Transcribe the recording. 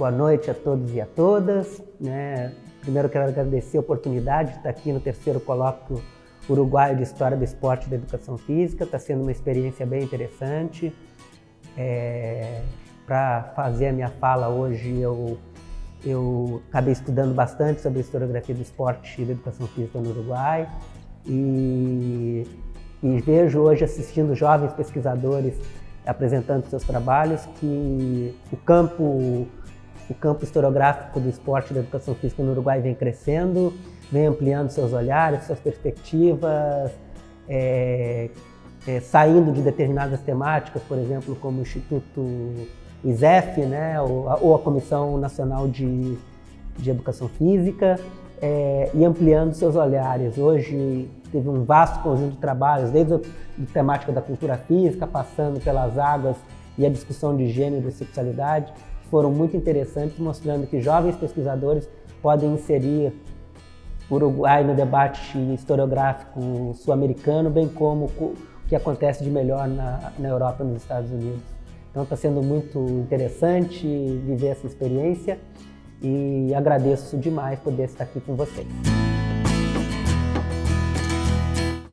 Boa noite a todos e a todas. Né? Primeiro quero agradecer a oportunidade de estar aqui no terceiro colóquio uruguaio de História do Esporte e da Educação Física. Está sendo uma experiência bem interessante. É... Para fazer a minha fala hoje, eu, eu acabei estudando bastante sobre a historiografia do esporte e da educação física no Uruguai. E, e vejo hoje, assistindo jovens pesquisadores apresentando seus trabalhos, que o campo, o campo historiográfico do esporte e da educação física no Uruguai vem crescendo, vem ampliando seus olhares, suas perspectivas, é, é, saindo de determinadas temáticas, por exemplo, como o Instituto ISEF, né, ou, ou a Comissão Nacional de, de Educação Física, é, e ampliando seus olhares. Hoje teve um vasto conjunto de trabalhos, desde a temática da cultura física, passando pelas águas e a discussão de gênero e sexualidade, foram muito interessantes, mostrando que jovens pesquisadores podem inserir o Uruguai no debate historiográfico sul-americano, bem como o que acontece de melhor na, na Europa e nos Estados Unidos. Então está sendo muito interessante viver essa experiência e agradeço demais poder estar aqui com vocês.